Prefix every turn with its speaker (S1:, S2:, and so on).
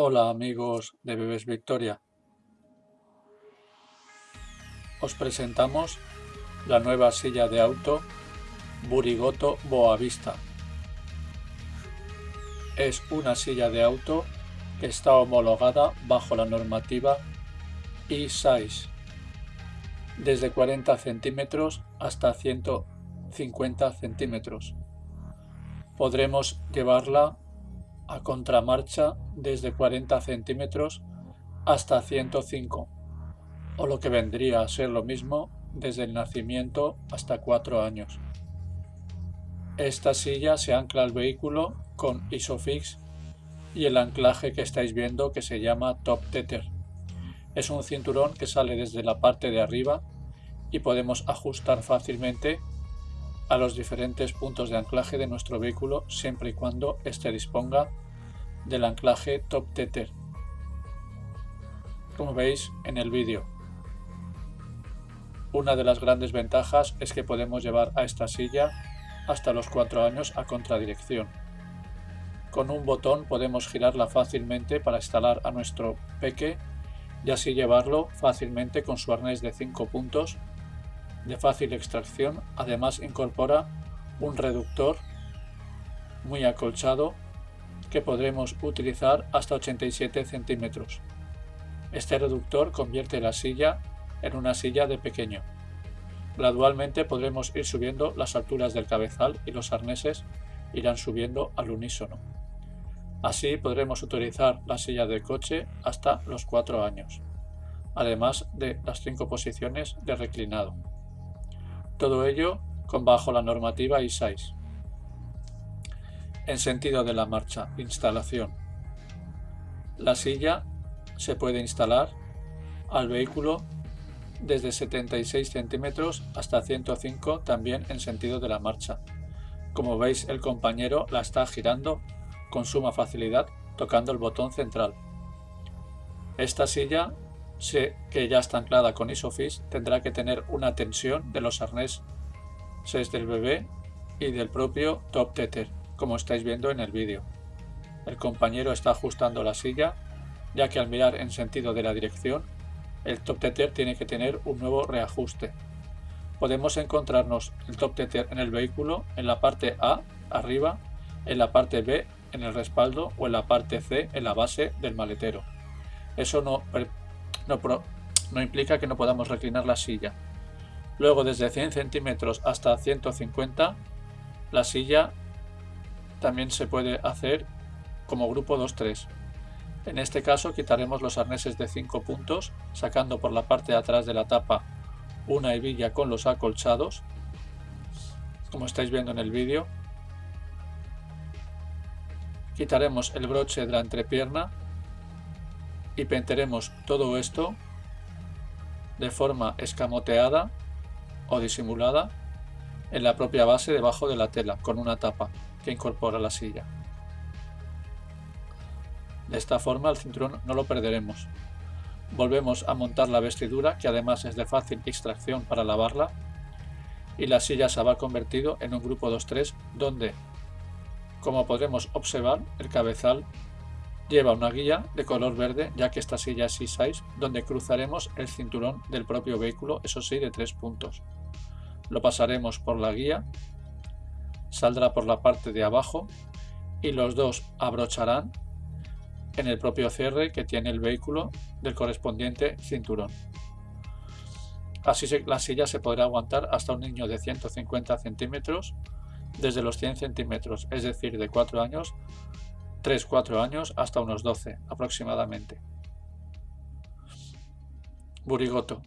S1: Hola amigos de Bebés Victoria. Os presentamos la nueva silla de auto Burigoto Boavista. Es una silla de auto que está homologada bajo la normativa E6 desde 40 centímetros hasta 150 centímetros. Podremos llevarla a contramarcha desde 40 centímetros hasta 105, o lo que vendría a ser lo mismo desde el nacimiento hasta 4 años. Esta silla se ancla al vehículo con Isofix y el anclaje que estáis viendo que se llama Top Tether. Es un cinturón que sale desde la parte de arriba y podemos ajustar fácilmente a los diferentes puntos de anclaje de nuestro vehículo siempre y cuando éste disponga del anclaje Top Tether, como veis en el vídeo. Una de las grandes ventajas es que podemos llevar a esta silla hasta los 4 años a contradirección. Con un botón podemos girarla fácilmente para instalar a nuestro peque y así llevarlo fácilmente con su arnés de 5 puntos de fácil extracción, además incorpora un reductor muy acolchado que podremos utilizar hasta 87 centímetros. Este reductor convierte la silla en una silla de pequeño. Gradualmente podremos ir subiendo las alturas del cabezal y los arneses irán subiendo al unísono. Así podremos utilizar la silla de coche hasta los 4 años, además de las 5 posiciones de reclinado. Todo ello con bajo la normativa I6. En sentido de la marcha, instalación. La silla se puede instalar al vehículo desde 76 centímetros hasta 105 también en sentido de la marcha. Como veis el compañero la está girando con suma facilidad tocando el botón central. Esta silla que ya está anclada con Isofix tendrá que tener una tensión de los arneses del bebé y del propio top tether, como estáis viendo en el vídeo. El compañero está ajustando la silla, ya que al mirar en sentido de la dirección, el top tether tiene que tener un nuevo reajuste. Podemos encontrarnos el top tether en el vehículo en la parte A, arriba, en la parte B, en el respaldo o en la parte C, en la base del maletero. Eso no no, implica que no podamos reclinar la silla. Luego desde 100 centímetros hasta 150 la silla también se puede hacer como grupo 2-3. En este caso quitaremos los arneses de 5 puntos sacando por la parte de atrás de la tapa una hebilla con los acolchados como estáis viendo en el vídeo. Quitaremos el broche de la entrepierna y penteremos todo esto de forma escamoteada o disimulada en la propia base debajo de la tela con una tapa que incorpora la silla. De esta forma el cinturón no lo perderemos. Volvemos a montar la vestidura que además es de fácil extracción para lavarla y la silla se habrá convertido en un grupo 2-3 donde, como podremos observar, el cabezal Lleva una guía de color verde ya que esta silla es C6 donde cruzaremos el cinturón del propio vehículo, eso sí de tres puntos. Lo pasaremos por la guía, saldrá por la parte de abajo y los dos abrocharán en el propio cierre que tiene el vehículo del correspondiente cinturón. Así la silla se podrá aguantar hasta un niño de 150 centímetros desde los 100 centímetros, es decir, de 4 años 3-4 años hasta unos 12 aproximadamente. Burigoto